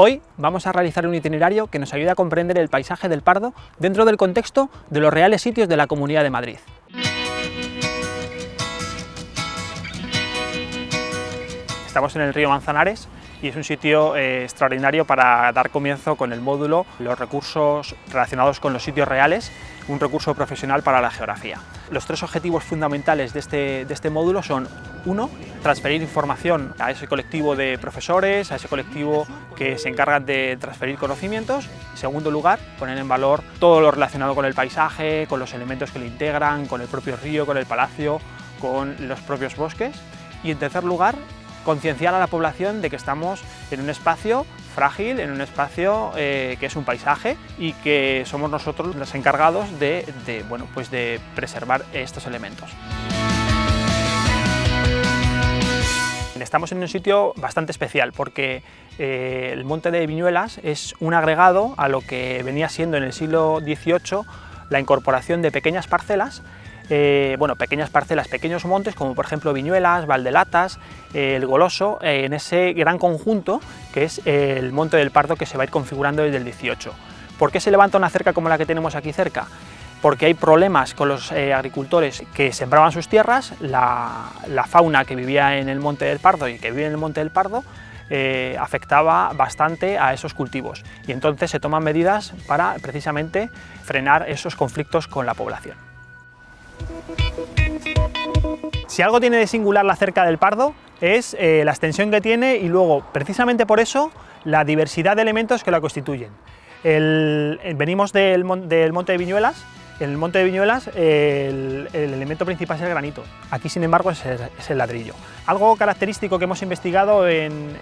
Hoy vamos a realizar un itinerario que nos ayude a comprender el paisaje del Pardo dentro del contexto de los reales sitios de la Comunidad de Madrid. Estamos en el río Manzanares y es un sitio eh, extraordinario para dar comienzo con el módulo Los recursos relacionados con los sitios reales, un recurso profesional para la geografía. Los tres objetivos fundamentales de este, de este módulo son, uno, transferir información a ese colectivo de profesores, a ese colectivo que se encargan de transferir conocimientos. En segundo lugar, poner en valor todo lo relacionado con el paisaje, con los elementos que lo integran, con el propio río, con el palacio, con los propios bosques. Y en tercer lugar, concienciar a la población de que estamos en un espacio frágil, en un espacio eh, que es un paisaje y que somos nosotros los encargados de, bueno, pues de preservar estos elementos. Estamos en un sitio bastante especial porque eh, el monte de Viñuelas es un agregado a lo que venía siendo en el siglo XVIII la incorporación de pequeñas parcelas eh, bueno, pequeñas parcelas, pequeños montes, como por ejemplo Viñuelas, Valdelatas, eh, el Goloso, eh, en ese gran conjunto que es el Monte del Pardo que se va a ir configurando desde el 18. ¿Por qué se levanta una cerca como la que tenemos aquí cerca? Porque hay problemas con los agricultores que sembraban sus tierras, la, fauna que vivía en el Monte del Pardo y que vive en el Monte del Pardo afectaba bastante a esos cultivos y entonces se toman medidas para precisamente frenar esos conflictos con la población. Si algo tiene de singular la cerca del Pardo es eh, la extensión que tiene y luego, precisamente por eso, la diversidad de elementos que la constituyen. venimos del, Monte de Viñuelas, en el Monte de Viñuelas el, elemento principal es el granito, aquí sin embargo es el, ladrillo. Algo característico que hemos investigado en,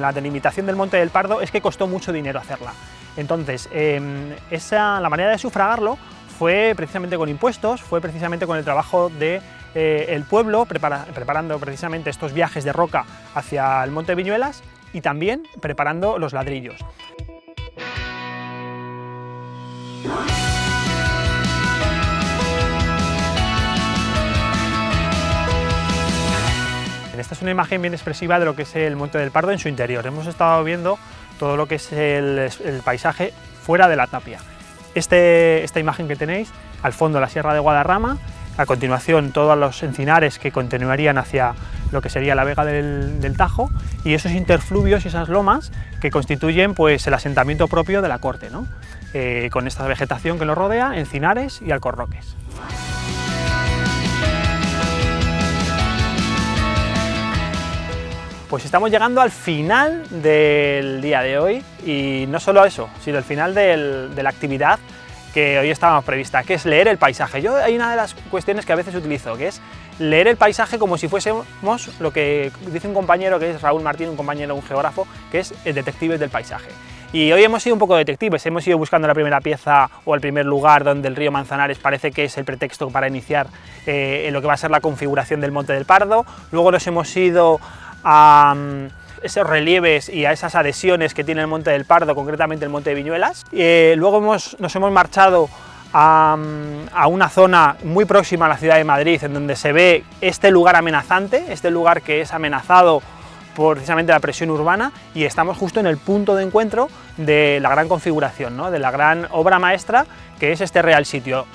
la delimitación del Monte del Pardo es que costó mucho dinero hacerla. Entonces, em, esa, la manera de sufragarlo fue precisamente con impuestos, fue precisamente con el trabajo del de, eh, pueblo, preparando precisamente estos viajes de roca hacia el Monte Viñuelas y también preparando los ladrillos. Esta es una imagen bien expresiva de lo que es el Monte del Pardo en su interior. Hemos estado viendo todo lo que es el paisaje fuera de la tapia. Este, esta imagen que tenéis, al fondo la Sierra de Guadarrama, a continuación todos los encinares que continuarían hacia lo que sería la vega del, Tajo y esos interfluvios y esas lomas que constituyen pues, el asentamiento propio de la corte, ¿no? Eh, con esta vegetación que lo rodea, encinares y alcorroques. Pues estamos llegando al final del día de hoy y no solo eso, sino el final de la actividad que hoy estábamos prevista, que es leer el paisaje. Yo hay una de las cuestiones que a veces utilizo, que es leer el paisaje como si fuésemos lo que dice un compañero, que es Raúl Martín, un compañero, un geógrafo, que es el detective del paisaje. Y hoy hemos sido un poco detectives, hemos ido buscando la primera pieza o el primer lugar donde el río Manzanares parece que es el pretexto para iniciar eh, lo que va a ser la configuración del Monte del Pardo, luego nos hemos ido a mm, esos relieves y a esas adhesiones que tiene el Monte del Pardo, concretamente el Monte de Viñuelas. Eh, luego nos hemos marchado a, mm, a, una zona muy próxima a la ciudad de Madrid, en donde se ve este lugar amenazante, este lugar que es amenazado por precisamente la presión urbana y estamos justo en el punto de encuentro de la gran configuración, ¿no? de la gran obra maestra que es este Real Sitio.